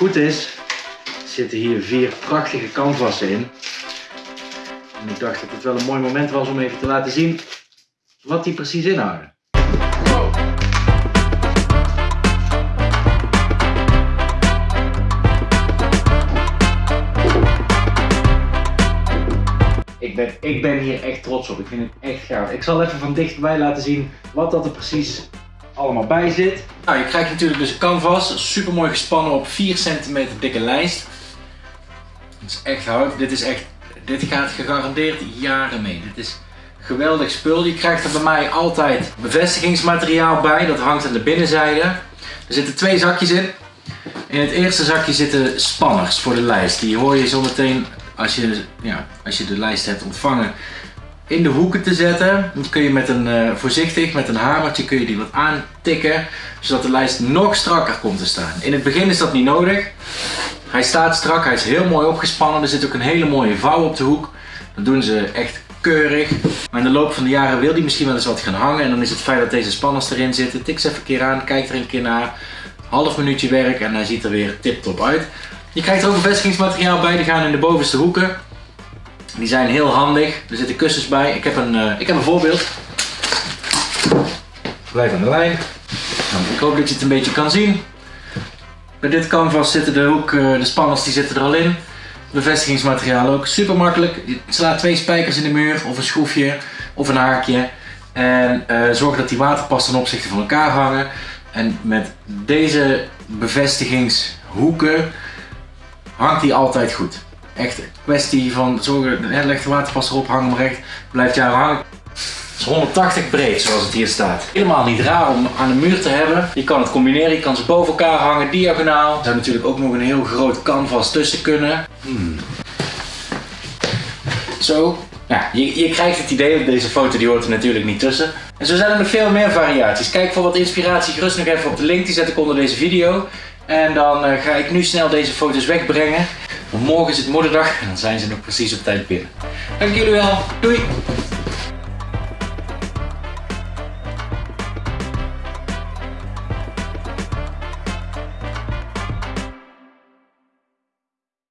goed is, zitten hier vier prachtige canvassen in. En ik dacht dat het wel een mooi moment was om even te laten zien wat die precies inhouden. Ik ben, ik ben hier echt trots op. Ik vind het echt gaaf. Ik zal even van dichtbij laten zien wat dat er precies allemaal bij zit. Nou, je krijgt natuurlijk dus canvas. Super mooi gespannen op 4 centimeter dikke lijst. Dat is echt hout. Dit is echt, dit gaat gegarandeerd jaren mee. Dit is geweldig spul. Je krijgt er bij mij altijd bevestigingsmateriaal bij. Dat hangt aan de binnenzijde. Er zitten twee zakjes in. In het eerste zakje zitten spanners voor de lijst. Die hoor je zo meteen als je, ja, als je de lijst hebt ontvangen in de hoeken te zetten. Dan kun je met een, uh, voorzichtig met een hamertje kun je die wat aantikken. Zodat de lijst nog strakker komt te staan. In het begin is dat niet nodig. Hij staat strak, hij is heel mooi opgespannen. Er zit ook een hele mooie vouw op de hoek. Dat doen ze echt keurig. Maar in de loop van de jaren wil die misschien wel eens wat gaan hangen. En dan is het fijn dat deze spanners erin zitten. Tik ze even een keer aan, kijk er een keer naar. Half minuutje werk en hij ziet er weer tip top uit. Je krijgt er ook bevestigingsmateriaal bij, die gaan in de bovenste hoeken. Die zijn heel handig, er zitten kussens bij. Ik heb een, uh, ik heb een voorbeeld. Blijf aan de lijn. Nou, ik hoop dat je het een beetje kan zien. Bij dit canvas zitten de hoek, uh, de spanners die zitten er al in. Bevestigingsmateriaal ook, super makkelijk. Je slaat twee spijkers in de muur of een schroefje of een haakje. En uh, zorg dat die waterpas ten opzichte van elkaar hangen. En met deze bevestigingshoeken hangt die altijd goed. Echt een kwestie van zorgen, leg de waterpas erop, hang hem recht, blijft jou hangen. Het is 180 breed zoals het hier staat. Helemaal niet raar om aan de muur te hebben. Je kan het combineren, je kan ze boven elkaar hangen, diagonaal. Er zou natuurlijk ook nog een heel groot canvas tussen kunnen. Hmm. Zo. Ja, je, je krijgt het idee, deze foto die hoort er natuurlijk niet tussen. En zo zijn er nog veel meer variaties. Kijk voor wat inspiratie gerust nog even op de link, die zet ik onder deze video. En dan uh, ga ik nu snel deze foto's wegbrengen. Morgen is het moederdag en dan zijn ze nog precies op tijd binnen. Dank jullie wel. Doei!